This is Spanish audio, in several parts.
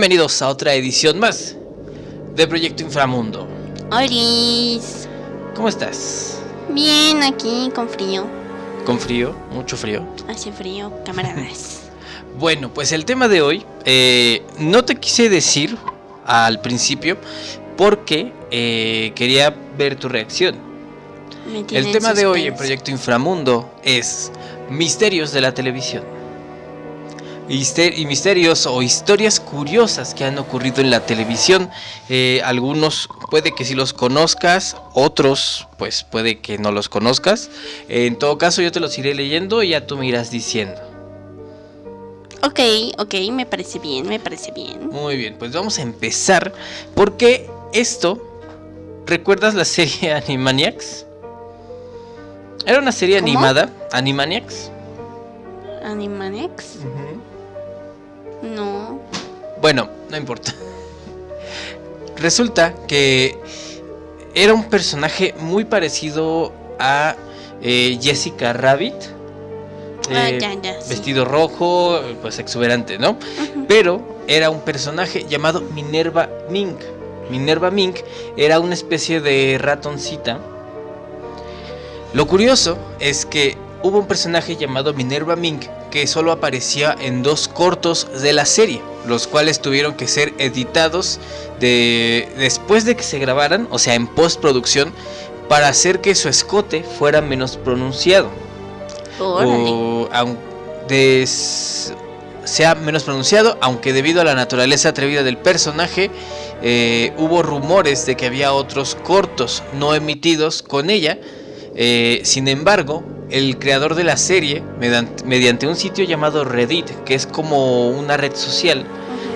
Bienvenidos a otra edición más de Proyecto Inframundo. Hola. ¿Cómo estás? Bien, aquí con frío. ¿Con frío? ¿Mucho frío? Hace frío, camaradas. bueno, pues el tema de hoy eh, no te quise decir al principio porque eh, quería ver tu reacción. El tema de hoy en Proyecto Inframundo es misterios de la televisión. Y misterios o historias curiosas que han ocurrido en la televisión. Eh, algunos puede que si los conozcas, otros pues puede que no los conozcas. en todo caso yo te los iré leyendo y ya tú me irás diciendo. Ok, ok, me parece bien, me parece bien. Muy bien, pues vamos a empezar porque esto, ¿recuerdas la serie Animaniacs? Era una serie animada, Animaniacs. Animaniacs. No. Bueno, no importa. Resulta que era un personaje muy parecido a eh, Jessica Rabbit. Ah, eh, vestido rojo, pues exuberante, ¿no? Pero era un personaje llamado Minerva Mink. Minerva Mink era una especie de ratoncita. Lo curioso es que hubo un personaje llamado Minerva Mink que solo aparecía en dos cortos de la serie, los cuales tuvieron que ser editados de, después de que se grabaran, o sea, en postproducción, para hacer que su escote fuera menos pronunciado. O, sea menos pronunciado, aunque debido a la naturaleza atrevida del personaje, eh, hubo rumores de que había otros cortos no emitidos con ella. Eh, sin embargo, el creador de la serie, mediante, un sitio llamado Reddit, que es como una red social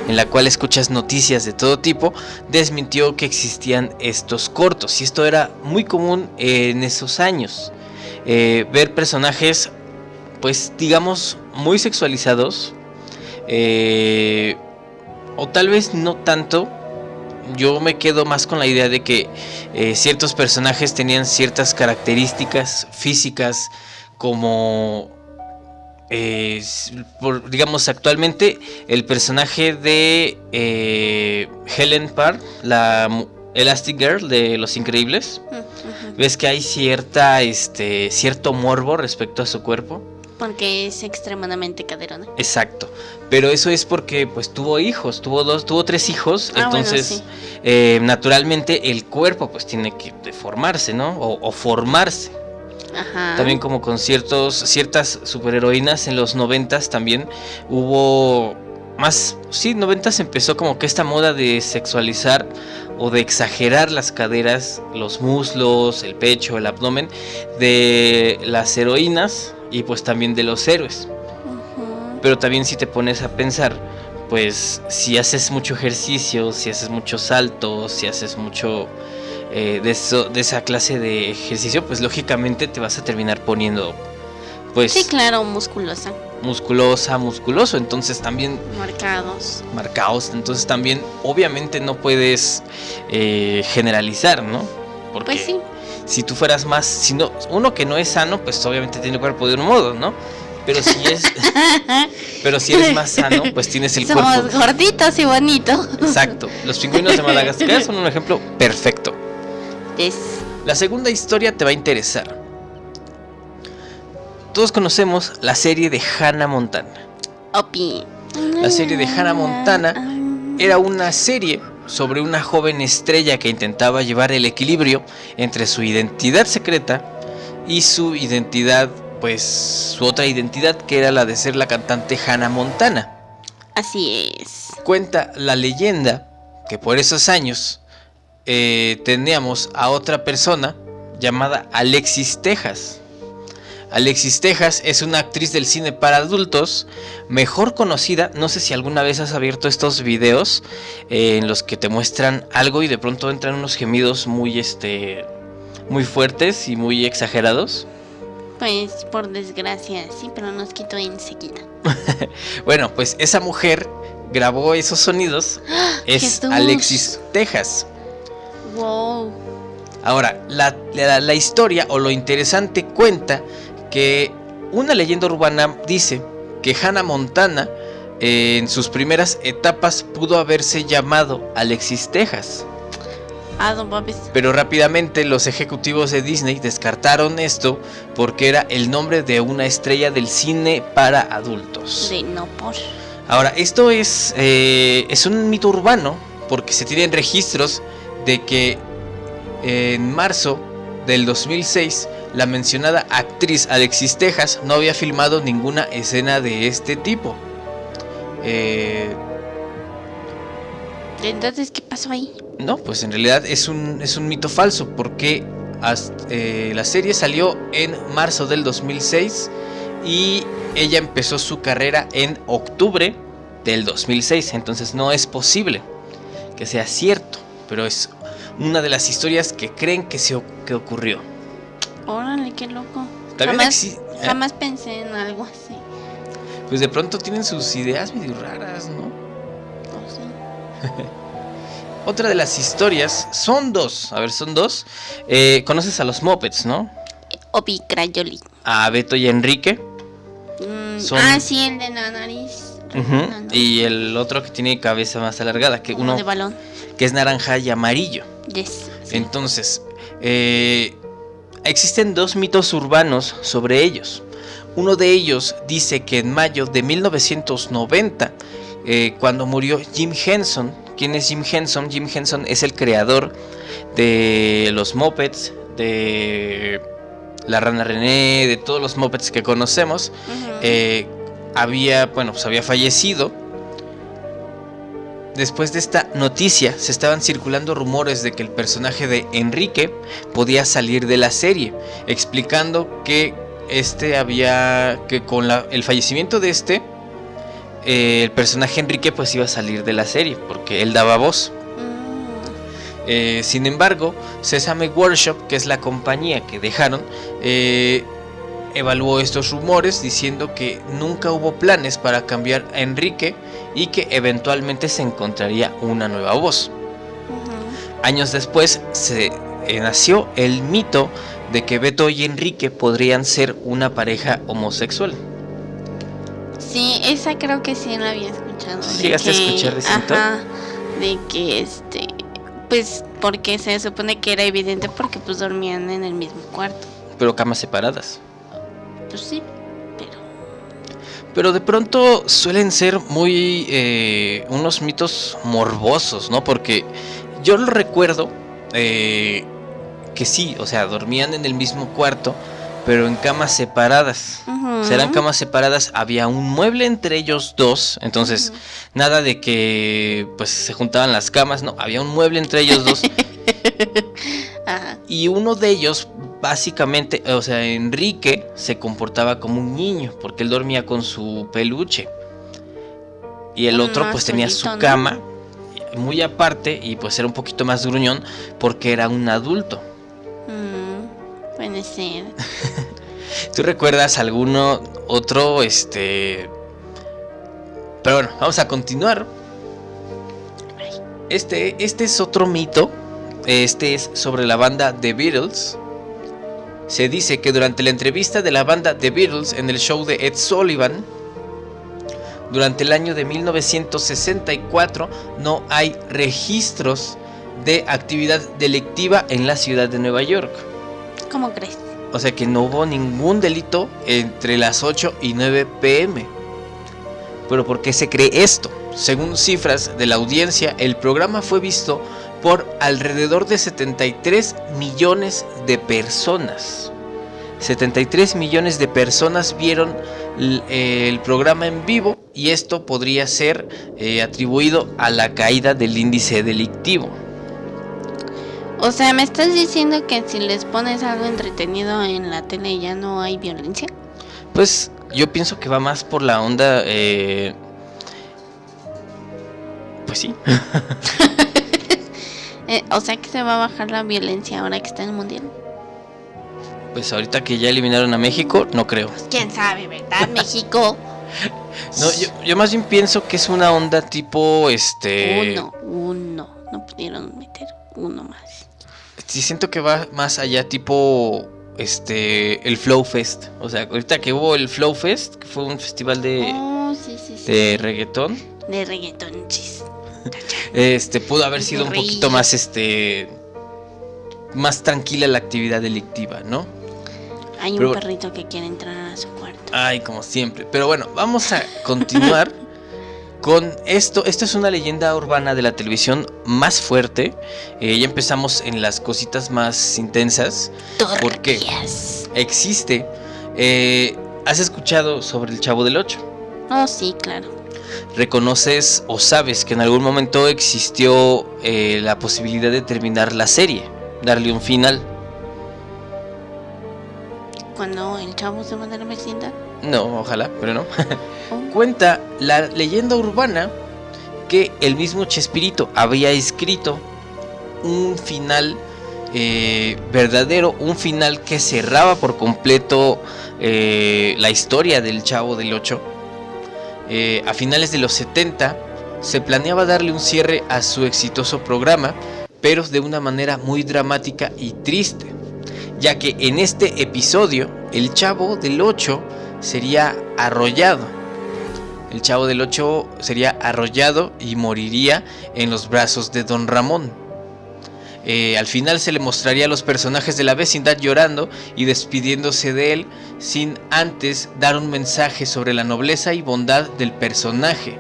en la cual escuchas noticias de todo tipo, desmintió que existían estos cortos. Y esto era muy común en esos años. Eh, ver personajes, pues digamos, muy sexualizados. Eh, o tal vez no tanto, yo me quedo más con la idea de que eh, ciertos personajes tenían ciertas características físicas como eh, digamos actualmente el personaje de eh, Helen Parr, la Elastic Girl de Los Increíbles, ves que hay cierta este cierto morbo respecto a su cuerpo. Porque es extremadamente caderona. Exacto. Pero eso es porque pues tuvo hijos, tuvo dos, tuvo tres hijos, ah, entonces eh, naturalmente el cuerpo pues tiene que deformarse, ¿no? O, formarse. Ajá. También como con ciertos, ciertas superheroínas en los noventas también hubo más, sí, noventas empezó como que esta moda de sexualizar o de exagerar las caderas, los muslos, el pecho, el abdomen de las heroínas y pues también de los héroes. Pero también si te pones a pensar, pues si haces mucho ejercicio, si haces muchos saltos, si haces mucho eh, de, eso, de esa clase de ejercicio, pues lógicamente te vas a terminar poniendo, pues... Sí, claro, musculosa. Musculosa, musculoso, entonces también... Marcados. Marcados, entonces también obviamente no puedes eh, generalizar, ¿no? Porque pues sí si tú fueras más, si no, uno que no es sano, pues obviamente tiene el cuerpo de un modo, ¿no? Pero si es, pero si eres más sano, pues tienes el Somos cuerpo. gorditos y bonitos. Exacto. Los pingüinos de Madagascar son un ejemplo perfecto. Es. La segunda historia te va a interesar. Todos conocemos la serie de Hannah Montana. Opi. La serie de Hannah Montana era una serie sobre una joven estrella que intentaba llevar el equilibrio entre su identidad secreta y su identidad, pues su otra identidad que era la de ser la cantante Hannah Montana. Así es. Cuenta la leyenda que por esos años eh, teníamos a otra persona llamada Alexis Texas Alexis Texas es una actriz del cine para adultos, mejor conocida, no sé si alguna vez has abierto estos videos eh, en los que te muestran algo y de pronto entran unos gemidos muy este muy fuertes y muy exagerados. Pues por desgracia, sí, pero nos quitó enseguida. bueno, pues esa mujer grabó esos sonidos. es Alexis Texas. Wow. Ahora, la, la, historia o lo interesante cuenta que una leyenda urbana dice que Hannah Montana eh, en sus primeras etapas pudo haberse llamado Alexis Texas. Ah, don. Pero rápidamente los ejecutivos de Disney descartaron esto porque era el nombre de una estrella del cine para adultos. De no por. Ahora, esto es, eh, es un mito urbano porque se tienen registros de que en marzo del 2006 la mencionada actriz Alexis Texas no había filmado ninguna escena de este tipo. Eh, Entonces, ¿qué pasó ahí? no, pues en realidad es un, es un mito falso porque hasta- eh, la serie salió en marzo del 2006 y ella empezó su carrera en octubre del 2006. Entonces no es posible que sea cierto, pero es una de las historias que creen que, se, que ocurrió. Órale, qué loco. También jamás, eh, jamás pensé en algo así. Pues de pronto tienen sus ideas medio raras, ¿no? No sé. Otra de las historias son dos. A ver, son dos. Eh, Conoces a los Muppets, ¿no? Obi Crayoli. A Beto y Enrique. Mm, Son- Ah, sí, el de la nariz. Y el otro que tiene cabeza más alargada, que uno de balón. que es naranja y amarillo. Yes. sí. Entonces, eh, existen dos mitos urbanos sobre ellos. Uno de ellos dice que en mayo de 1990, eh, cuando murió Jim Henson, ¿quién es Jim Henson? Jim Henson es el creador de los Muppets, de la Rana René, de todos los Muppets que conocemos. Eh, había, bueno, pues había fallecido. Después de esta noticia, se estaban circulando rumores de que el personaje de Enrique podía salir de la serie, explicando que este había, que con la- el fallecimiento de este, eh, el personaje Enrique pues iba a salir de la serie, porque él daba voz. Mm, Eh, sin embargo, Sesame Workshop, que es la compañía que dejaron, eh, evaluó estos rumores diciendo que nunca hubo planes para cambiar a Enrique y que eventualmente se encontraría una nueva voz. Años después se eh, nació el mito de que Beto y Enrique podrían ser una pareja homosexual. Sí, esa creo que sí la había escuchado. ¿Sí llegaste a que- escuchar de ese mito? Ajá, de que este, pues porque se supone que era evidente porque pues dormían en el mismo cuarto. Pero camas separadas. Pues sí, Pero de pronto suelen ser muy eh, unos mitos morbosos, ¿no? Porque yo lo recuerdo eh, que sí, o sea, dormían en el mismo cuarto, pero en camas separadas. O sea, eran camas separadas, había un mueble entre ellos dos, entonces nada de que pues se juntaban las camas, no, había un mueble entre ellos dos Ajá. y uno de ellos básicamente, o sea, Enrique se comportaba como un niño porque él dormía con su peluche. Y el otro pues tenía su cama muy aparte y pues era un poquito más gruñón porque era un adulto. Mm, puede ser. ¿Tú recuerdas alguno otro este Pero bueno, vamos a continuar. Este este es otro mito. Este es sobre la banda The Beatles. Se dice que durante la entrevista de la banda The Beatles en el show de Ed Sullivan durante el año de 1964 no hay registros de actividad delictiva en la ciudad de Nueva York. ¿Cómo crees? O sea que no hubo ningún delito entre las 8 y 9 pm. Pero ¿por qué se cree esto? Según cifras de la audiencia, el programa fue visto por alrededor de 73 millones de personas. 73 millones de personas vieron eh, el programa en vivo y esto podría ser eh, atribuido a la caída del índice delictivo. O sea, ¿me estás diciendo que si les pones algo entretenido en la tele ya no hay violencia? Pues yo pienso que va más por la onda. eh, Pues sí. Eh, o sea que se va a bajar la violencia ahora que está en el mundial. Pues ahorita que ya eliminaron a México, no creo. ¿Quién sabe, verdad? México. No, yo, yo más bien pienso que es una onda tipo, este... Uno, uno. No pudieron meter uno más. Sí, siento que va más allá tipo, este, el Flow Fest. O sea, ahorita que hubo el Flow Fest, que fue un festival de... Oh, Oh, sí, sí, sí. de reggaetón. De reggaetón, chis. Este pudo haber sido un poquito más este más tranquila la actividad delictiva, ¿no? Hay un Pero- perrito que quiere entrar a su cuarto. Ay, como siempre. Pero bueno, vamos a continuar con esto. Esto es una leyenda urbana de la televisión más fuerte. Eh, ya empezamos en las cositas más intensas. ¿por qué? Turquías. Existe. eh, ¿Has escuchado sobre el Chavo del Ocho? Oh, sí, claro. ¿Reconoces o sabes que en algún momento existió eh, la posibilidad de terminar la serie? Darle un final. Cuando el chavo se va de la vecindad. No, ojalá, pero no. Oh, Cuenta la leyenda urbana que el mismo Chespirito había escrito un final eh, verdadero, un final que cerraba por completo eh, la historia del Chavo del 8. a finales de los 70 se planeaba darle un cierre a su exitoso programa, pero de una manera muy dramática y triste, ya que en este episodio el Chavo del 8 sería arrollado. El Chavo del 8 sería arrollado y moriría en los brazos de Don Ramón. Eh, al final se le mostraría a los personajes de la vecindad llorando y despidiéndose de él sin antes dar un mensaje sobre la nobleza y bondad del personaje.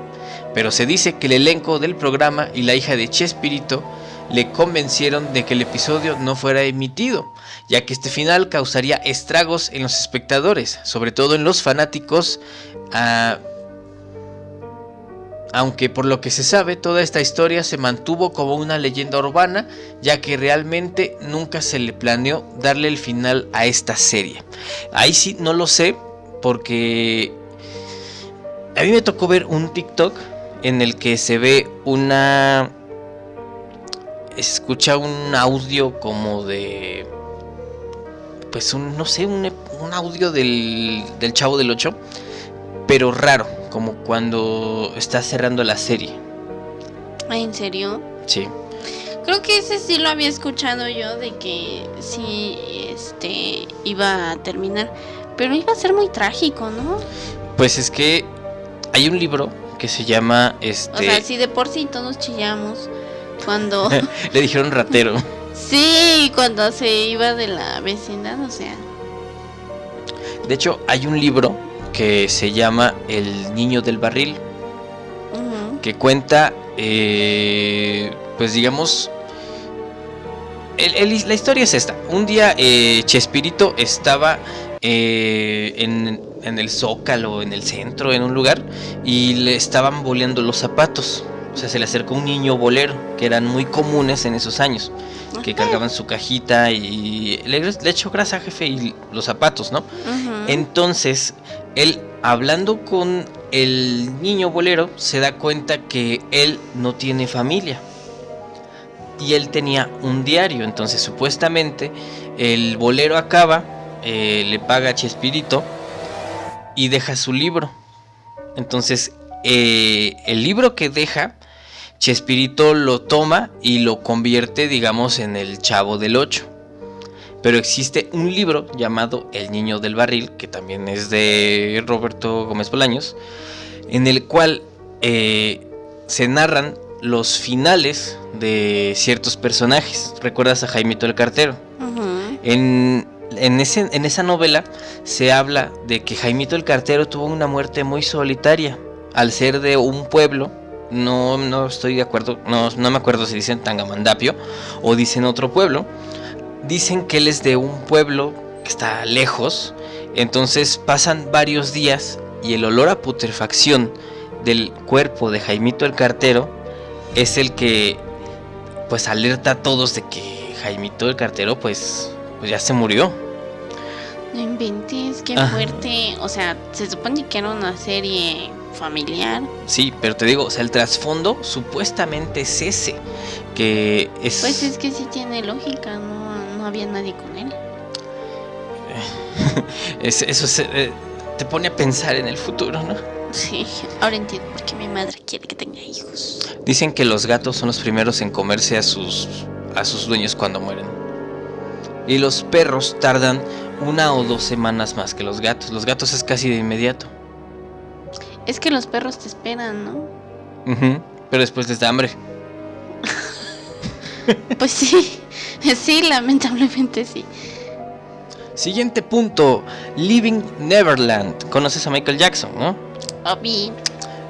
Pero se dice que el elenco del programa y la hija de Chespirito le convencieron de que el episodio no fuera emitido, ya que este final causaría estragos en los espectadores, sobre todo en los fanáticos. ah, aunque por lo que se sabe, toda esta historia se mantuvo como una leyenda urbana, ya que realmente nunca se le planeó darle el final a esta serie. Ahí sí no lo sé, porque a mí me tocó ver un TikTok en el que se ve una... escucha un audio como de... Pues un, no sé, un, un audio del, del Chavo del 8, pero raro, como cuando está cerrando la serie. Ay, ¿En serio? Sí. Creo que ese sí lo había escuchado yo de que sí este iba a terminar, pero iba a ser muy trágico, ¿no? Pues es que hay un libro que se llama este O sea, sí de por sí todos chillamos cuando le dijeron ratero. sí, cuando se iba de la vecindad, o sea, De hecho, hay un libro que se llama El niño del barril que cuenta eh, pues digamos el- el- la historia es esta. Un día eh, Chespirito estaba eh, en, en el zócalo, en el centro, en un lugar, y le estaban boleando los zapatos. O sea, se le acercó un niño bolero, que eran muy comunes en esos años, que cargaban su cajita y le, le echó grasa, jefe, y los zapatos, ¿no? Entonces, él hablando con el niño bolero, se da cuenta que él no tiene familia. Y él tenía un diario, entonces supuestamente el bolero acaba, eh, le paga a Chespirito y deja su libro. Entonces, eh, el libro que deja, Chespirito lo toma y lo convierte, digamos, en el Chavo del Ocho. Pero existe un libro llamado El Niño del Barril, que también es de Roberto Gómez Bolaños, en el cual eh, se narran los finales de ciertos personajes. ¿Recuerdas a Jaimito el Cartero? En, en, ese- en esa novela se habla de que Jaimito el Cartero tuvo una muerte muy solitaria al ser de un pueblo. No, no estoy de acuerdo, no, no me acuerdo si dicen Tangamandapio o dicen otro pueblo. Dicen que él es de un pueblo que está lejos. Entonces pasan varios días y el olor a putrefacción del cuerpo de Jaimito el Cartero es el que pues alerta a todos de que Jaimito el Cartero pues, pues ya se murió. No inventes, qué Ajá. fuerte. O sea, se supone que era una serie familiar. Sí, pero te digo, o sea, el trasfondo supuestamente es ese, que es... Pues es que sí tiene lógica, no, no había nadie con él. es- eso se- eh, te pone a pensar en el futuro, ¿no? Sí, ahora entiendo por qué mi madre quiere que tenga hijos. Dicen que los gatos son los primeros en comerse a sus, a sus dueños cuando mueren. Y los perros tardan una o dos semanas más que los gatos. Los gatos es casi de inmediato. Es que los perros te esperan, ¿no? Pero después les da hambre. Pues sí, sí, lamentablemente sí. Siguiente punto, Living Neverland. Conoces a Michael Jackson, ¿no? Obi.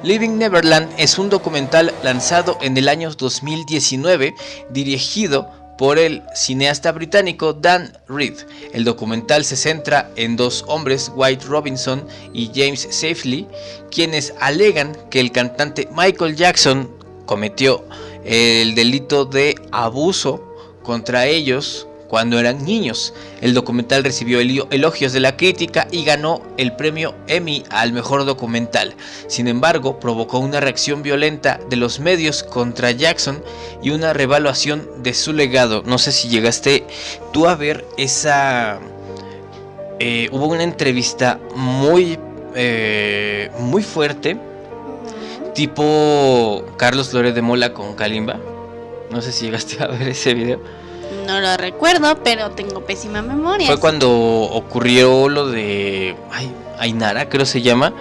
Living Neverland es un documental lanzado en el año 2019 dirigido por el cineasta británico Dan Reed. El documental se centra en dos hombres, White Robinson y James Safely, quienes alegan que el cantante Michael Jackson cometió el delito de abuso contra ellos cuando eran niños. El documental recibió elogios de la crítica y ganó el premio Emmy al mejor documental. Sin embargo, provocó una reacción violenta de los medios contra Jackson y una revaluación de su legado. No sé si llegaste tú a ver esa... eh, hubo una entrevista muy... eh, muy fuerte, tipo Carlos Flores de Mola con Kalimba. No sé si llegaste a ver ese video. No lo recuerdo, pero tengo pésima memoria. Fue cuando ocurrió lo de ay, Ainara, creo se llama,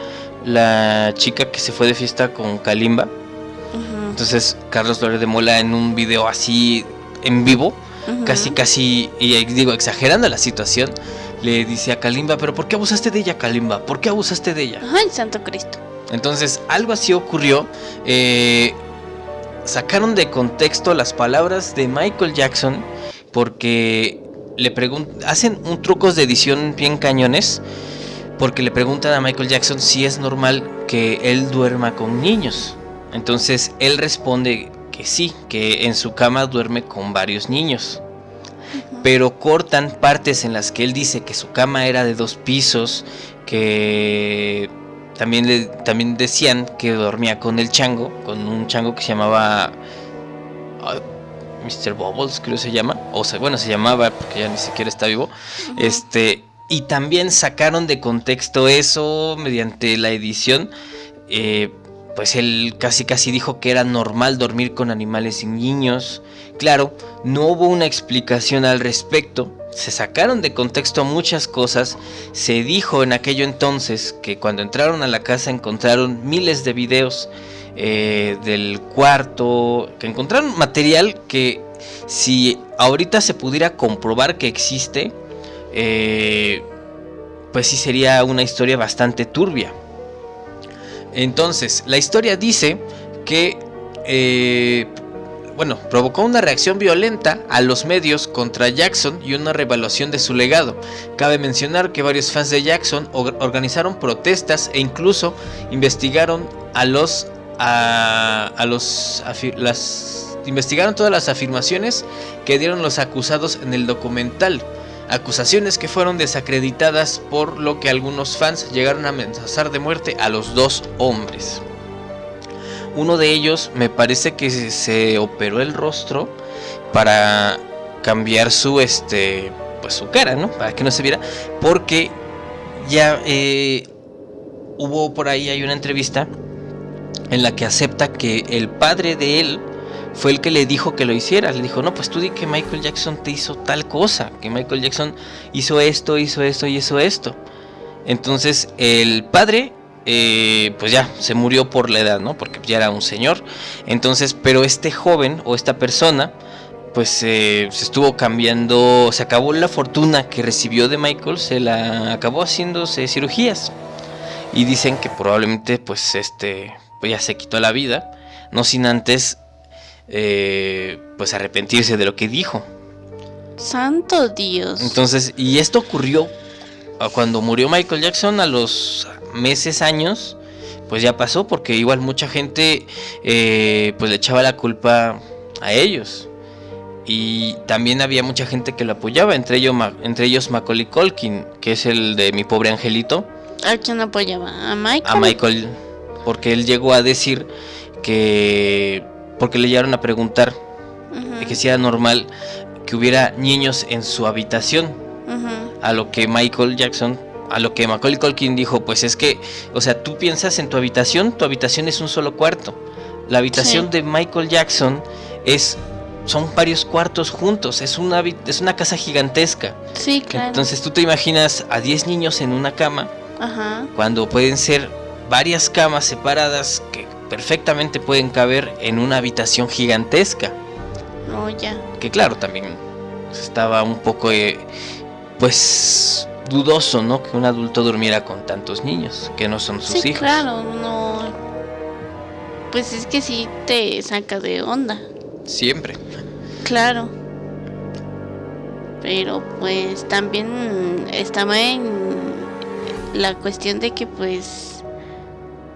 la chica que se fue de fiesta con Kalimba. Entonces Carlos Flores de Mola en un video así en vivo, casi casi, y digo, exagerando la situación, le dice a Kalimba, pero ¿por qué abusaste de ella, Kalimba? ¿Por qué abusaste de ella? Ay, santo Cristo. Entonces, algo así ocurrió. eh, sacaron de contexto las palabras de Michael Jackson porque le preguntan, hacen un trucos de edición bien cañones porque le preguntan a Michael Jackson si es normal que él duerma con niños. Entonces, él responde que sí, que en su cama duerme con varios niños. Pero cortan partes en las que él dice que su cama era de dos pisos, que también, le, también decían que dormía con el chango, con un chango que se llamaba Mr. Bubbles, creo se llama, o sea, bueno, se llamaba porque ya ni siquiera está vivo. Este, y también sacaron de contexto eso mediante la edición. eh, pues él casi casi dijo que era normal dormir con animales y niños. Claro, no hubo una explicación al respecto. Se sacaron de contexto muchas cosas. Se dijo en aquello entonces que cuando entraron a la casa encontraron miles de videos eh, del cuarto, que encontraron material que si ahorita se pudiera comprobar que existe, eh, pues sí sería una historia bastante turbia. Entonces, la historia dice que, eh, bueno, provocó una reacción violenta a los medios contra Jackson y una revaluación de su legado. Cabe mencionar que varios fans de Jackson or- organizaron protestas e incluso investigaron a los, a, los, investigaron todas las afirmaciones que dieron los acusados en el documental. Acusaciones que fueron desacreditadas por lo que algunos fans llegaron a amenazar de muerte a los dos hombres. Uno de ellos me parece que se, operó el rostro para cambiar su este pues su cara, ¿no? Para que no se viera porque ya eh, hubo por ahí hay una entrevista en la que acepta que el padre de él fue el que le dijo que lo hiciera. Le dijo, no, pues tú di que Michael Jackson te hizo tal cosa, que Michael Jackson hizo esto, hizo esto y hizo esto. Entonces el padre, eh, pues ya, se murió por la edad, ¿no? Porque ya era un señor. Entonces, pero este joven o esta persona, pues eh, se estuvo cambiando, se acabó la fortuna que recibió de Michael, se la acabó haciéndose cirugías. Y dicen que probablemente, pues este, pues ya se quitó la vida, no sin antes eh, pues arrepentirse de lo que dijo. Santo Dios. Entonces, y esto ocurrió cuando murió Michael Jackson a los meses, años, pues ya pasó, porque igual mucha gente eh, pues le echaba la culpa a ellos. Y también había mucha gente que lo apoyaba, entre ellos, entre ellos Macaulay Culkin, que es el de mi pobre angelito, ¿A quién apoyaba? ¿A Michael? a Michael, porque él llegó a decir que, porque le llegaron a preguntar Ujú, que si era normal que hubiera niños en su habitación. ujú. A lo que Michael Jackson, a lo que Macaulay Culkin dijo, pues es que, o sea, tú piensas en tu habitación, tu habitación es un solo cuarto. La habitación Sí. de Michael Jackson es son varios cuartos juntos, es una es una casa gigantesca. Sí, claro. Entonces tú te imaginas a 10 niños en una cama Ajá. cuando pueden ser varias camas separadas que perfectamente pueden caber en una habitación gigantesca. No, ya. Que claro, también estaba un poco, eh, pues, dudoso, ¿no? Que un adulto durmiera con tantos niños, que no son sus sí, hijos. claro, no. Pues es que sí te saca de onda. Siempre. Claro. Pero pues también estaba en la cuestión de que pues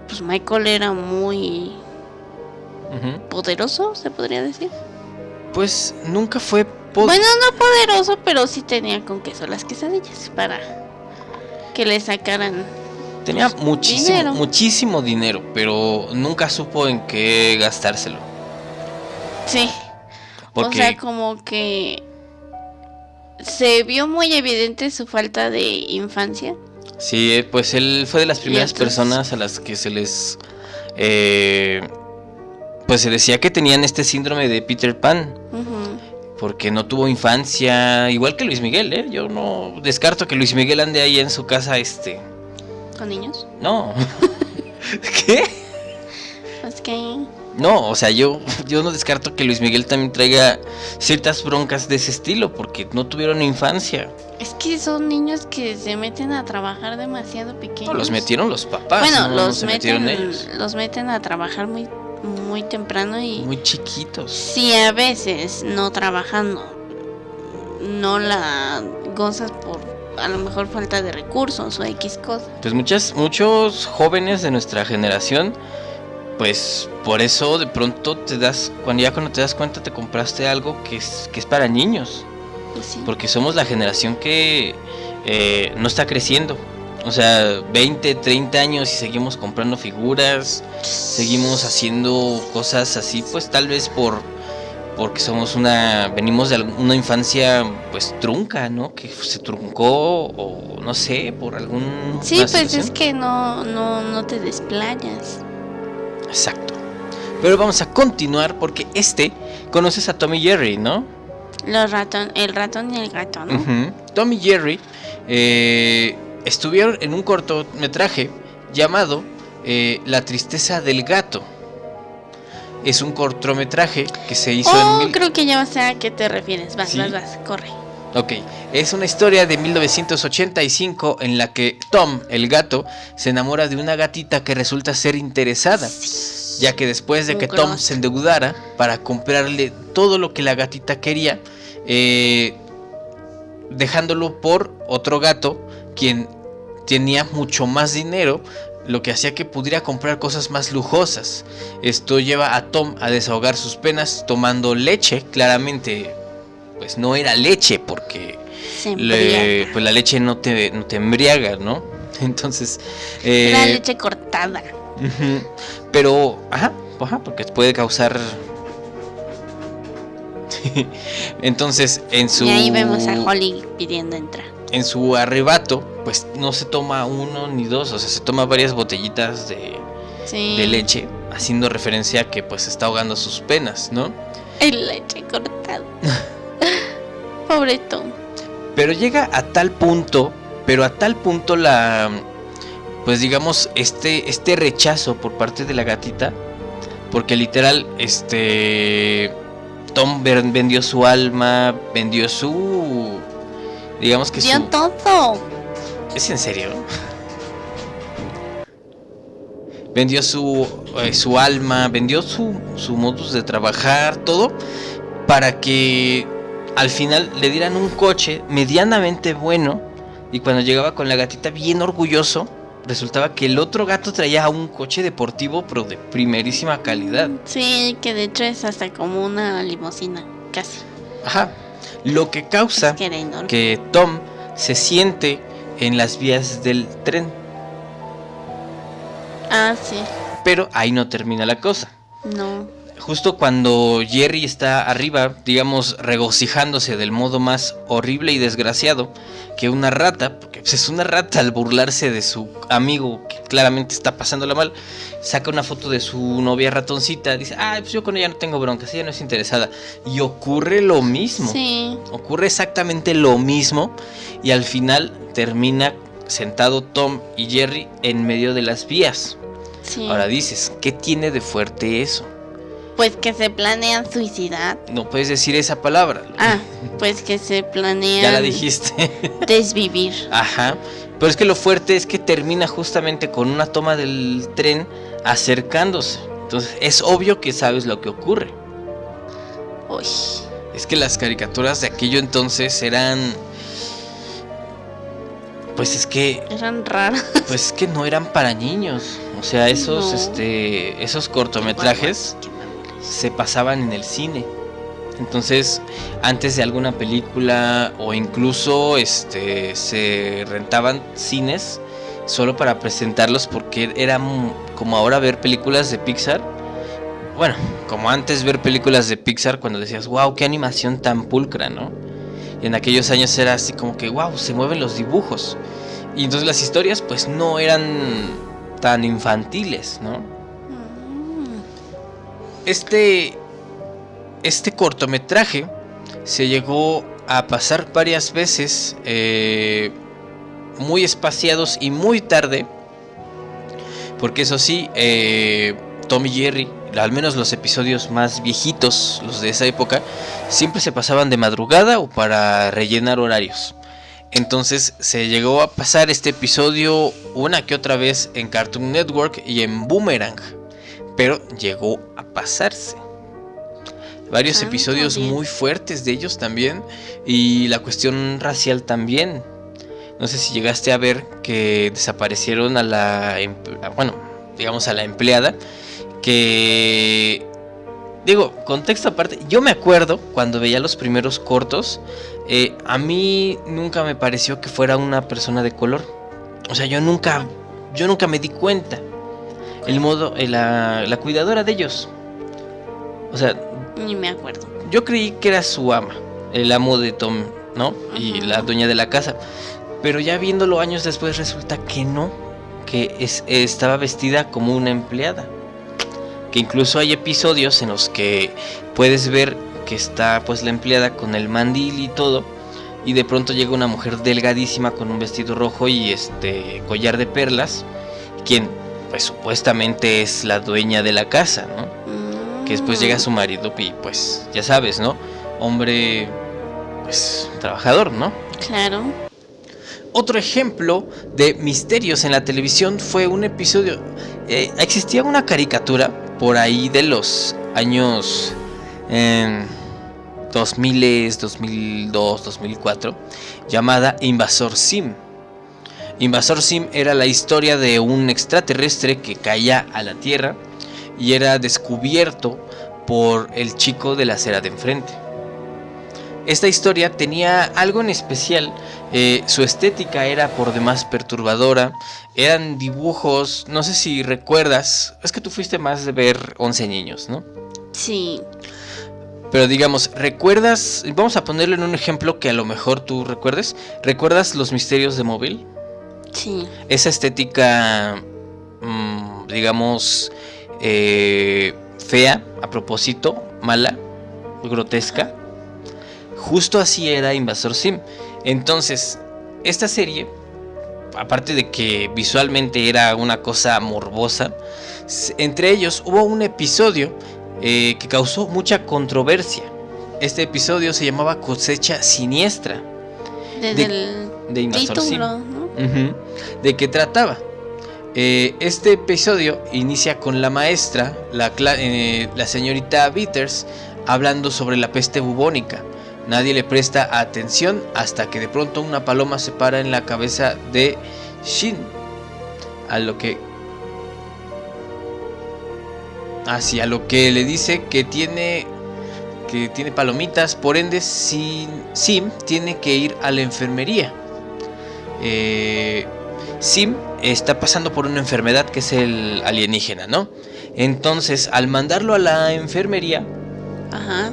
pues Michael era muy poderoso, se podría decir. Pues nunca fue... po- Bueno, no poderoso, pero sí tenía con queso las quesadillas para que le sacaran. Tenía pues, muchísimo, dinero. muchísimo dinero, pero nunca supo en qué gastárselo. Sí. Porque O sea, como que se vio muy evidente su falta de infancia. sí, eh, pues él fue de las primeras entonces- personas a las que se les... eh, pues se decía que tenían este síndrome de Peter Pan. Porque no tuvo infancia, igual que Luis Miguel, ¿eh? Yo no descarto que Luis Miguel ande ahí en su casa, este... ¿Con niños? No. ¿Qué? Es que. No, o sea, yo, yo no descarto que Luis Miguel también traiga ciertas broncas de ese estilo, porque no tuvieron infancia. Es que son niños que se meten a trabajar demasiado pequeños. No, los metieron los papás. Bueno, no, no los se meten, metieron ellos. los meten a trabajar muy, muy temprano y Muy chiquitos. si a veces no trabajando no la gozas por a lo mejor falta de recursos o X cosa. Pues muchas, muchos jóvenes de nuestra generación, pues por eso de pronto te das, cuando ya cuando te das cuenta te compraste algo que es, que es para niños. Pues sí. Porque somos la generación que eh, no está creciendo. O sea, 20, 30 años y seguimos comprando figuras, seguimos haciendo cosas así, pues tal vez por porque somos una venimos de una infancia pues trunca, ¿no? Que se truncó o no sé, por algún Sí, pues es que no, no, no te desplayas. Exacto. Pero vamos a continuar porque este conoces a Tommy Jerry, ¿no? Los ratón, el ratón y el gato, ¿no? Ujú. Tom y Jerry eh, estuvieron en un cortometraje llamado eh, La tristeza del gato. Es un cortometraje que se hizo Oh, en... mil- creo que ya sé a qué te refieres. Vas, ¿Sí? vas, vas, corre. Ok, es una historia de 1985 en la que Tom, el gato, se enamora de una gatita que resulta ser interesada, ya que después de que Tom se endeudara para comprarle todo lo que la gatita quería, eh, dejándolo por otro gato, quien tenía mucho más dinero, lo que hacía que pudiera comprar cosas más lujosas. Esto lleva a Tom a desahogar sus penas tomando leche, claramente, pues no era leche porque le- pues la leche no te, no te embriaga, ¿no? Entonces, eh, Era leche cortada. pero, ajá, ajá, porque puede causar... Entonces, en su Y ahí vemos a Holly pidiendo entrar. En su arrebato, pues no se toma uno ni dos, o sea, se toma varias botellitas de, Sí. de leche, haciendo referencia a que pues está ahogando sus penas, ¿no? El leche cortada. Pobre Tom. Pero llega a tal punto, pero a tal punto la, pues digamos, este, este rechazo por parte de la gatita, porque literal, este, Tom ven- vendió su alma, vendió su, digamos que Dio su, todo. ¿Es en serio? Vendió su, eh, su alma, vendió su, su modus de trabajar, todo, para que al final le dieran un coche medianamente bueno. Y cuando llegaba con la gatita bien orgulloso, resultaba que el otro gato traía un coche deportivo, pero de primerísima calidad. Sí, que de hecho es hasta como una limusina. Casi. Ajá. Lo que causa que Tom se siente en las vías del tren. Ah, sí. Pero ahí no termina la cosa. No. Justo cuando Jerry está arriba, digamos, regocijándose del modo más horrible y desgraciado que una rata, pues, es una rata al burlarse de su amigo que claramente está pasándola mal, saca una foto de su novia ratoncita, dice, ah, pues yo con ella no tengo broncas, ella no es interesada. Y ocurre lo mismo. Sí. Ocurre exactamente lo mismo y al final termina sentado Tom y Jerry en medio de las vías. Sí. Ahora dices, ¿qué tiene de fuerte eso? Pues que se planean suicidar. No puedes decir esa palabra. Ah, pues que se planean Ya la dijiste. desvivir. Ajá. Pero es que lo fuerte es que termina justamente con una toma del tren acercándose. Entonces es obvio que sabes lo que ocurre. Uy. Es que las caricaturas de aquello entonces eran... Pues es que... Eran raras. Pues es que no eran para niños. O sea, esos, No. este, esos cortometrajes. Se pasaban en el cine. Entonces, antes de alguna película o incluso este se rentaban cines solo para presentarlos porque era como ahora ver películas de Pixar. Bueno, como antes ver películas de Pixar cuando decías, "Wow, qué animación tan pulcra", ¿no? Y en aquellos años era así como que, "Wow, se mueven los dibujos." Y entonces las historias pues no eran tan infantiles, ¿no? Este, este cortometraje se llegó a pasar varias veces, eh, muy espaciados y muy tarde, porque eso sí, eh, Tom y Jerry, al menos los episodios más viejitos, los de esa época, siempre se pasaban de madrugada o para rellenar horarios. Entonces se llegó a pasar este episodio una que otra vez en Cartoon Network y en Boomerang pero llegó a pasarse. Varios Ah, episodios muy fuertes de ellos también y la cuestión racial también. No sé si llegaste a ver que desaparecieron a la, bueno, digamos a la empleada que digo, contexto aparte, yo me acuerdo cuando veía los primeros cortos, eh, a mí nunca me pareció que fuera una persona de color. O sea, yo nunca, yo nunca me di cuenta el modo, eh, la, la cuidadora de ellos. O sea, Ni me acuerdo. yo creí que era su ama, el amo de Tom, ¿no? Y la dueña de la casa. Pero ya viéndolo años después resulta que no, que es, estaba vestida como una empleada. Que incluso hay episodios en los que puedes ver que está pues la empleada con el mandil y todo. Y de pronto llega una mujer delgadísima con un vestido rojo y este collar de perlas. Quien pues supuestamente es la dueña de la casa, ¿no? Mm. que después llega su marido y pues ya sabes, ¿no? Hombre pues trabajador, ¿no? Claro. Otro ejemplo de misterios en la televisión fue un episodio eh, existía una caricatura por ahí de los años eh, 2000, 2002, 2004 llamada Invasor Sim. Invasor Sim era la historia de un extraterrestre que caía a la Tierra y era descubierto por el chico de la acera de enfrente. Esta historia tenía algo en especial, eh, su estética era por demás perturbadora, eran dibujos, no sé si recuerdas, es que tú fuiste más de ver 11 niños, ¿no? Sí. Pero digamos, ¿recuerdas? Vamos a ponerlo en un ejemplo que a lo mejor tú recuerdes. ¿Recuerdas los misterios de móvil? Sí. esa estética, mm, digamos, eh, fea, a propósito, mala, grotesca. Justo así era Invasor Sim. Entonces, esta serie, aparte de que visualmente era una cosa morbosa, entre ellos hubo un episodio eh, que causó mucha controversia. Este episodio se llamaba Cosecha Siniestra Desde De- el de Invasor Sim. ¿De qué trataba? Eh, este episodio inicia con la maestra, eh, la señorita Bitters, hablando sobre la peste bubónica. Nadie le presta atención hasta que de pronto una paloma se para en la cabeza de Shin. A lo que... Hacia lo que le dice que tiene que tiene palomitas, por ende Sim, Sim tiene que ir a la enfermería. Eh, Sim está pasando por una enfermedad que es el alienígena, ¿no? Entonces, al mandarlo a la enfermería, Ajá.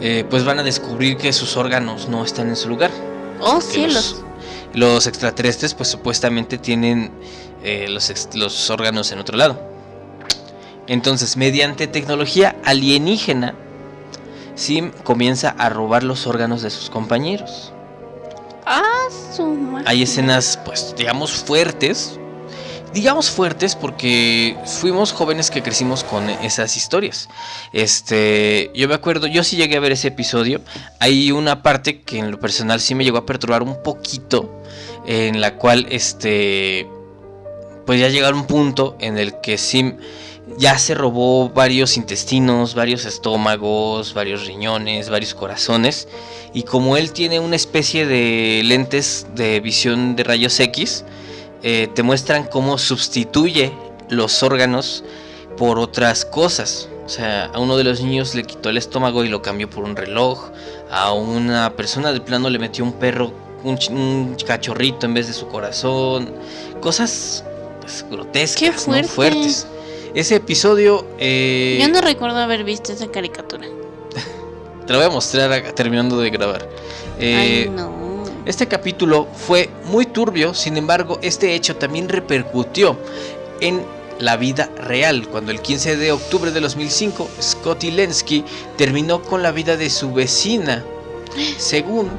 eh, pues van a descubrir que sus órganos no están en su lugar. Oh, cielos. Los, los extraterrestres, pues supuestamente tienen eh, los, los órganos en otro lado. Entonces, mediante tecnología alienígena, Sim comienza a robar los órganos de sus compañeros. Ah. Hay escenas, pues, digamos, fuertes. Digamos fuertes porque fuimos jóvenes que crecimos con esas historias. Este, yo me acuerdo, yo sí llegué a ver ese episodio. Hay una parte que en lo personal sí me llegó a perturbar un poquito. En la cual, este, pues ya llegar un punto en el que Sim ya se robó varios intestinos, varios estómagos, varios riñones, varios corazones. Y como él tiene una especie de lentes de visión de rayos X, eh, te muestran cómo sustituye los órganos por otras cosas. O sea, a uno de los niños le quitó el estómago y lo cambió por un reloj. A una persona de plano le metió un perro, un, cachorrito en vez de su corazón. Cosas pues, grotescas, Qué fuertes. Ese episodio... Eh, Yo no recuerdo haber visto esa caricatura. te lo voy a mostrar terminando de grabar. Eh, Ay, no. Este capítulo fue muy turbio, sin embargo, este hecho también repercutió en la vida real, cuando el 15 de octubre de 2005 Scotty Lensky terminó con la vida de su vecina. Según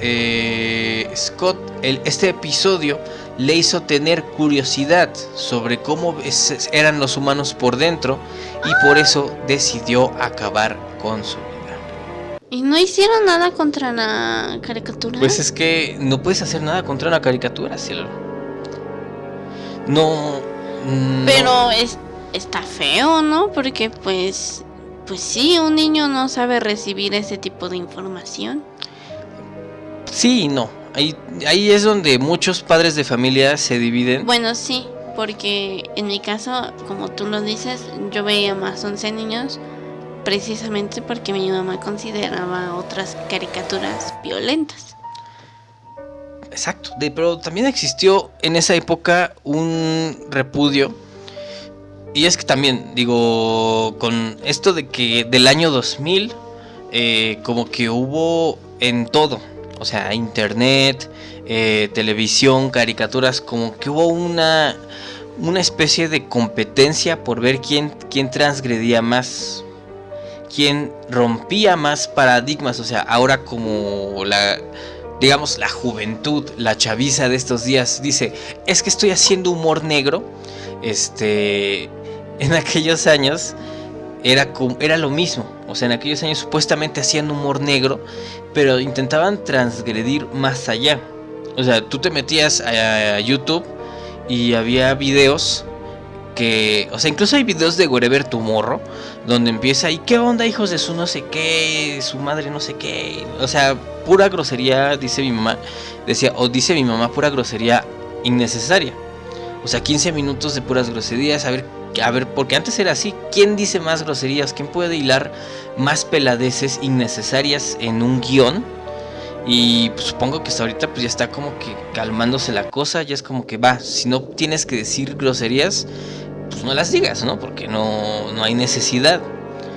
eh, Scott, el, este episodio le hizo tener curiosidad sobre cómo eran los humanos por dentro y por eso decidió acabar con su vida. ¿Y no hicieron nada contra la caricatura? Pues es que no puedes hacer nada contra una caricatura, cielo. No, no. Pero es, está feo, ¿no? Porque pues, pues sí, un niño no sabe recibir ese tipo de información. Sí y no. Ahí, ahí es donde muchos padres de familia se dividen. Bueno, sí, porque en mi caso, como tú lo dices, yo veía más 11 niños precisamente porque mi mamá consideraba otras caricaturas violentas. Exacto, pero también existió en esa época un repudio. Y es que también, digo, con esto de que del año 2000, eh, como que hubo en todo, o sea, internet, eh, televisión, caricaturas, como que hubo una, una especie de competencia por ver quién, quién transgredía más, quién rompía más paradigmas, o sea, ahora como la, digamos, la juventud, la chaviza de estos días dice, es que estoy haciendo humor negro, este, en aquellos años era, era lo mismo. O sea, en aquellos años supuestamente hacían humor negro, pero intentaban transgredir más allá. O sea, tú te metías a, YouTube y había videos que, o sea, incluso hay videos de Wherever Tomorrow, donde empieza, ¿y qué onda, hijos de su no sé qué, su madre no sé qué? O sea, pura grosería, dice mi mamá, decía, o dice mi mamá, pura grosería innecesaria. O sea, 15 minutos de puras groserías, a ver a ver, porque antes era así, ¿quién dice más groserías? ¿Quién puede hilar más peladeces innecesarias en un guion? Y pues, supongo que hasta ahorita pues ya está como que calmándose la cosa, ya es como que va, si no tienes que decir groserías, pues no las digas, ¿no? Porque no, no hay necesidad.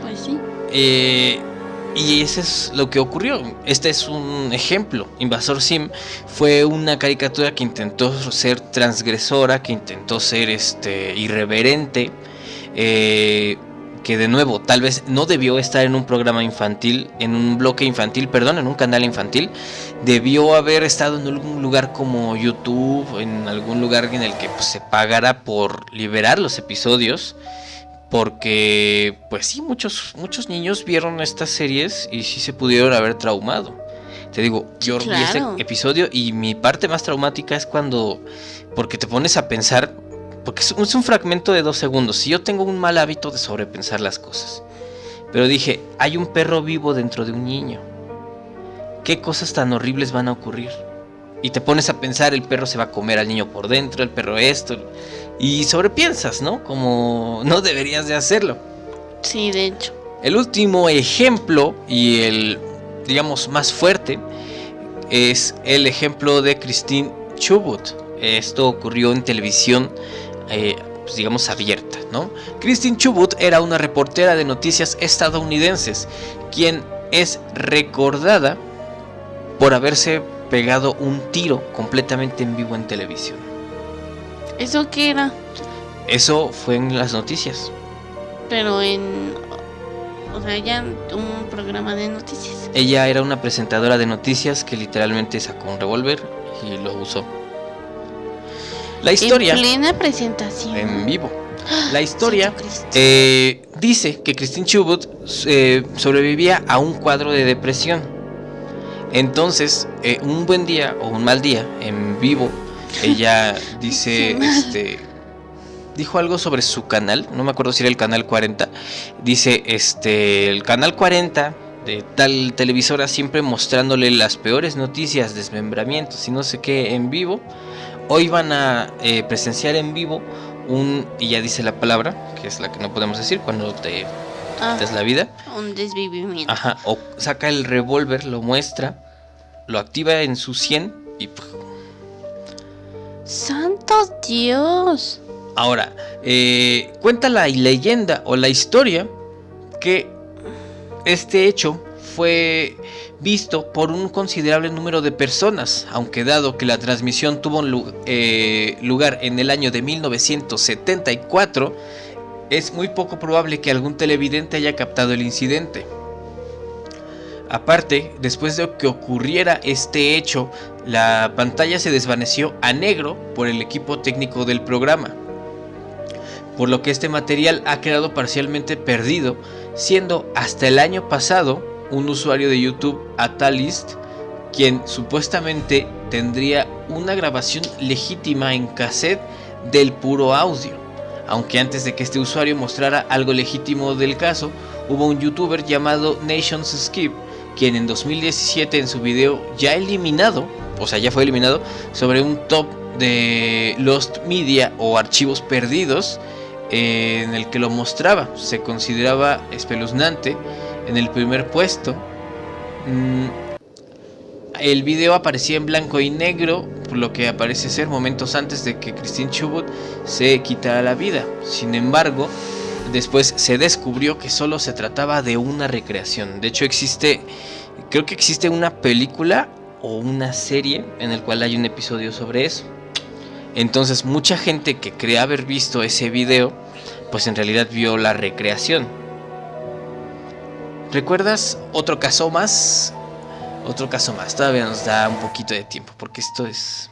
Pues sí. Eh, y eso es lo que ocurrió. Este es un ejemplo. Invasor Sim fue una caricatura que intentó ser transgresora, que intentó ser este, irreverente. Eh, que de nuevo, tal vez no debió estar en un programa infantil, en un bloque infantil, perdón, en un canal infantil. Debió haber estado en algún lugar como YouTube, en algún lugar en el que pues, se pagara por liberar los episodios porque pues sí, muchos, muchos niños vieron estas series y sí se pudieron haber traumado. Te digo, yo vi este episodio y mi parte más traumática es cuando, porque te pones a pensar, porque es un, fragmento de dos segundos, si yo tengo un mal hábito de sobrepensar las cosas, pero dije, hay un perro vivo dentro de un niño, ¿qué cosas tan horribles van a ocurrir? Y te pones a pensar, el perro se va a comer al niño por dentro, el perro esto, y sobrepiensas, ¿no? Como no deberías de hacerlo. Sí, de hecho. El último ejemplo y el, digamos, más fuerte es el ejemplo de Christine Chubut. Esto ocurrió en televisión, eh, pues, digamos, abierta, ¿no? Christine Chubut era una reportera de noticias estadounidenses, quien es recordada por haberse pegado un tiro completamente en vivo en televisión. ¿Eso qué era? Eso fue en las noticias. Pero en... O sea, ya un programa de noticias. Ella era una presentadora de noticias que literalmente sacó un revólver, y lo usó. La historia... En plena presentación. En vivo. La historia eh, dice que Christine Chubut eh, sobrevivía a un cuadro de depresión. Entonces, eh, un buen día o un mal día en vivo, ella dice, este, dijo algo sobre su canal, no me acuerdo si era el canal 40. Dice, este, el canal 40 de tal televisora siempre mostrándole las peores noticias, desmembramientos y no sé qué en vivo. Hoy van a presenciar en vivo un, y ya dice la palabra, que es la que no podemos decir, cuando te ah, la vida. Un desvivimiento. Ajá, o saca el revólver, lo muestra, lo activa en su 100 y... ¡Santo Dios! Ahora, eh, cuenta la leyenda o la historia que este hecho fue visto por un considerable número de personas, aunque dado que la transmisión tuvo eh, lugar en el año de 1974, es muy poco probable que algún televidente haya captado el incidente. Aparte, después de que ocurriera este hecho, la pantalla se desvaneció a negro por el equipo técnico del programa, por lo que este material ha quedado parcialmente perdido, siendo hasta el año pasado un usuario de YouTube, Atalist, quien supuestamente tendría una grabación legítima en cassette del puro audio. Aunque antes de que este usuario mostrara algo legítimo del caso, hubo un youtuber llamado Nations Skip, quien en 2017 en su video ya eliminado, o sea ya fue eliminado, sobre un top de Lost Media o archivos perdidos, eh, en el que lo mostraba. Se consideraba espeluznante en el primer puesto. Mm, el video aparecía en blanco y negro, por lo que aparece ser momentos antes de que Christine Chubut se quitara la vida. Sin embargo, después se descubrió que solo se trataba de una recreación. De hecho, existe, creo que existe una película o una serie en el cual hay un episodio sobre eso. Entonces, mucha gente que cree haber visto ese video, pues en realidad vio la recreación. ¿Recuerdas otro caso más? Otro caso más. Todavía nos da un poquito de tiempo porque esto es...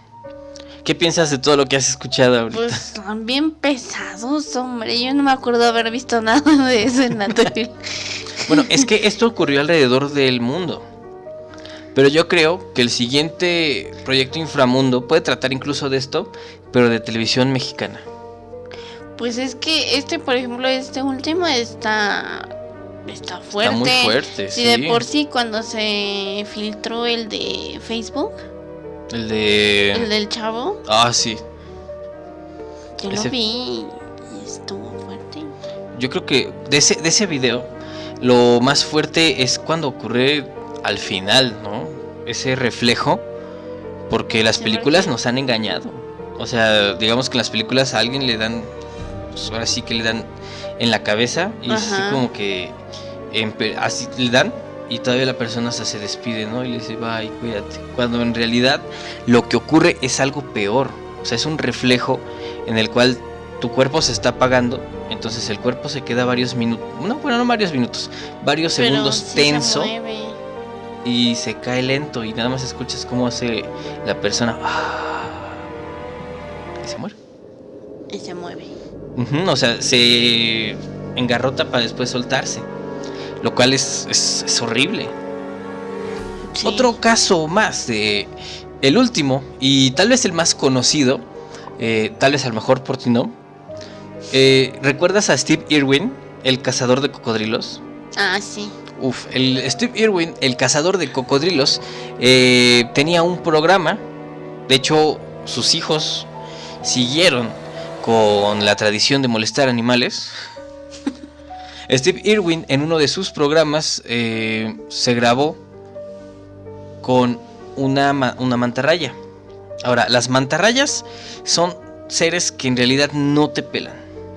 ¿Qué piensas de todo lo que has escuchado ahorita? Pues son bien pesados, hombre. Yo no me acuerdo haber visto nada de eso en la tele. bueno, es que esto ocurrió alrededor del mundo. Pero yo creo que el siguiente proyecto Inframundo puede tratar incluso de esto, pero de televisión mexicana. Pues es que este, por ejemplo, este último está está fuerte. Está muy fuerte. Sí, de por sí cuando se filtró el de Facebook. El de. El del chavo. Ah, sí. Yo lo vi y estuvo fuerte. Yo creo que de ese, de ese video, lo más fuerte es cuando ocurre al final, ¿no? Ese reflejo. Porque las películas nos han engañado. O sea, digamos que en las películas a alguien le dan. Pues ahora sí que le dan en la cabeza y así como que así le dan y todavía la persona se despide, ¿no? Y le dice, bye, cuídate. Cuando en realidad lo que ocurre es algo peor. O sea, es un reflejo en el cual tu cuerpo se está apagando. Entonces el cuerpo se queda varios minutos. No, bueno, no varios minutos. Varios segundos tenso. y se cae lento. Y nada más escuchas cómo hace la persona. y se muere. Y se mueve. o sea, se engarrota para después soltarse lo cual es, horrible. Otro caso más de el último y tal vez el más conocido, eh, tal vez al mejor por ti no. Eh, ¿Recuerdas a Steve Irwin, el cazador de cocodrilos? Ah, sí. Uf, el Steve Irwin, el cazador de cocodrilos, eh, tenía un programa. De hecho, sus hijos siguieron con la tradición de molestar animales. Steve Irwin en uno de sus programas eh, se grabó con una, una mantarraya. Ahora, las mantarrayas son seres que en realidad no te pelan.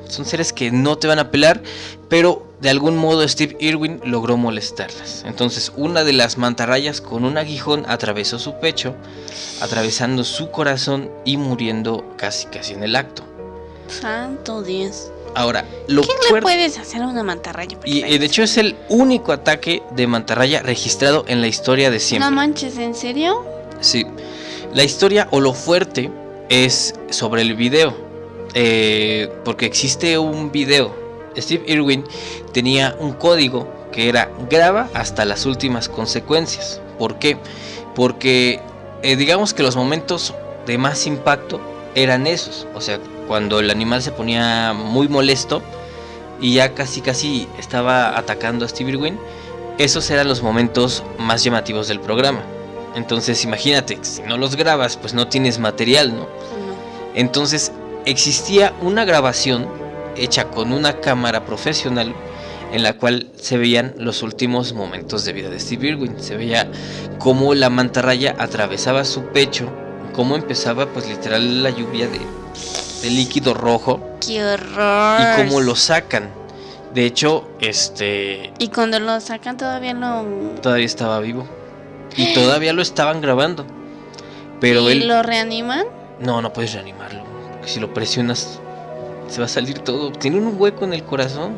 Son seres que no te van a pelar, pero de algún modo Steve Irwin logró molestarlas. Entonces una de las mantarrayas con un aguijón atravesó su pecho, atravesando su corazón y muriendo casi casi en el acto. Santo Dios. Ahora, lo ¿Qué le puedes hacer a una mantarraya? Y, de hecho es el único ataque de mantarraya registrado en la historia de siempre. No manches, ¿en serio? Sí. La historia o lo fuerte es sobre el video, eh, porque existe un video. Steve Irwin tenía un código que era graba hasta las últimas consecuencias. ¿Por qué? Porque eh, digamos que los momentos de más impacto eran esos. O sea, cuando el animal se ponía muy molesto y ya casi casi estaba atacando a Steve Irwin, esos eran los momentos más llamativos del programa. Entonces imagínate, si no los grabas, pues no tienes material, ¿no? Entonces existía una grabación hecha con una cámara profesional en la cual se veían los últimos momentos de vida de Steve Irwin. Se veía cómo la mantarraya atravesaba su pecho, cómo empezaba pues literal la lluvia de, líquido rojo. ¡Qué horror! Y cómo lo sacan. De hecho, este... Y cuando lo sacan todavía no... Todavía estaba vivo. Y todavía lo estaban grabando. Pero ¿Y él... lo reaniman? No, no puedes reanimarlo. Porque si lo presionas, se va a salir todo. Tiene un hueco en el corazón.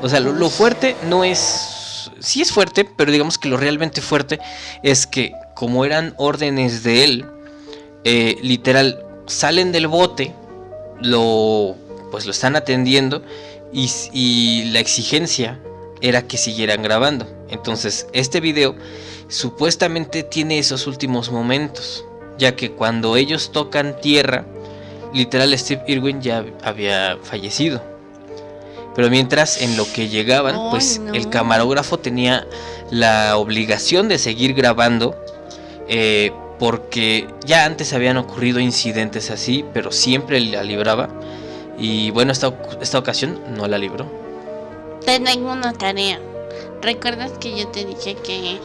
O sea, lo, fuerte no es... Sí es fuerte, pero digamos que lo realmente fuerte es que como eran órdenes de él, eh, literal, salen del bote, lo pues lo están atendiendo y, y, la exigencia era que siguieran grabando. Entonces, este video supuestamente tiene esos últimos momentos, ya que cuando ellos tocan tierra, literal Steve Irwin ya había fallecido. Pero mientras en lo que llegaban, pues el camarógrafo tenía la obligación de seguir grabando. Eh, porque ya antes habían ocurrido incidentes así, pero siempre la libraba. Y bueno, esta, esta ocasión no la libró. Tengo una tarea. ¿Recuerdas que yo te dije que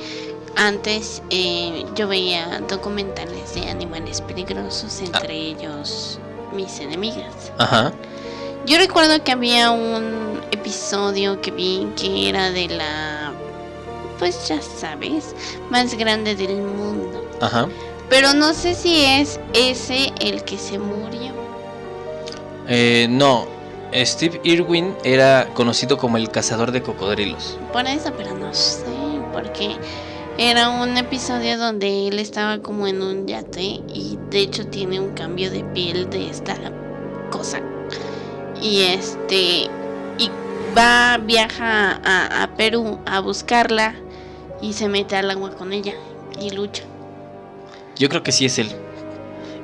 antes eh, yo veía documentales de animales peligrosos, entre ah. ellos mis enemigas? Ajá. Yo recuerdo que había un episodio que vi que era de la, pues ya sabes, más grande del mundo. Ajá. Pero no sé si es ese el que se murió. Eh, no, Steve Irwin era conocido como el cazador de cocodrilos. Por eso, pero no sé, porque era un episodio donde él estaba como en un yate y de hecho tiene un cambio de piel de esta cosa y este y va viaja a, Perú a buscarla y se mete al agua con ella y lucha. Yo creo que sí es él.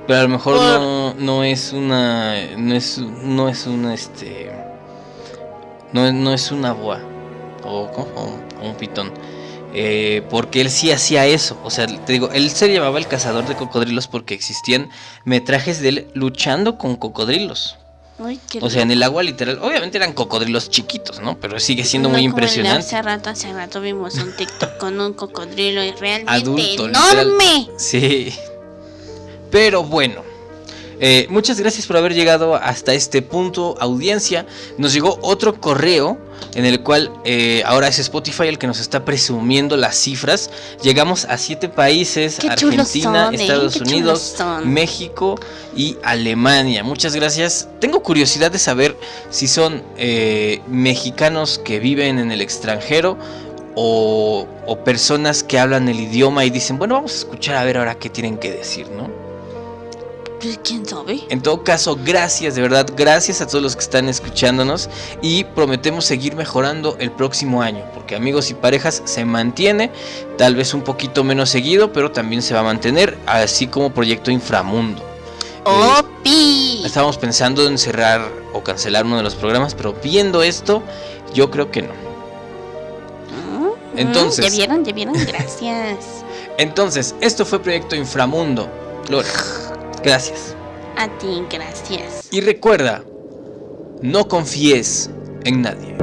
Pero a lo mejor no, no es una no es no es una este no, no es una boa o, un pitón. Eh, porque él sí hacía eso. O sea, te digo, él se llamaba el cazador de cocodrilos porque existían metrajes de él luchando con cocodrilos o sea, en el agua literal, obviamente eran cocodrilos chiquitos, ¿no? Pero sigue siendo muy impresionante. hace rato, hace rato vimos un TikTok con un cocodrilo realmente enorme. Sí. Pero bueno, eh, muchas gracias por haber llegado hasta este punto, audiencia. Nos llegó otro correo en el cual eh, ahora es Spotify el que nos está presumiendo las cifras. Llegamos a siete países, Argentina, ¿eh? Estados Unidos, México y Alemania. Muchas gracias. Tengo curiosidad de saber si son mexicanos que viven en el extranjero o, o personas que hablan el idioma y dicen, bueno, vamos a escuchar a ver ahora qué tienen que decir, ¿no? ¿Quién sabe? En todo caso, gracias, de verdad, gracias a todos los que están escuchándonos y prometemos seguir mejorando el próximo año, porque amigos y parejas se mantiene, tal vez un poquito menos seguido, pero también se va a mantener, así como Proyecto Inframundo. ¡Opi! Eh, estábamos pensando en cerrar o cancelar uno de los programas, pero viendo esto, yo creo que no. Mm, Entonces. Ya vieron, ya vieron, gracias. Entonces, esto fue Proyecto Inframundo. Lore. Gracias. A ti, gracias. Y recuerda, no confíes en nadie.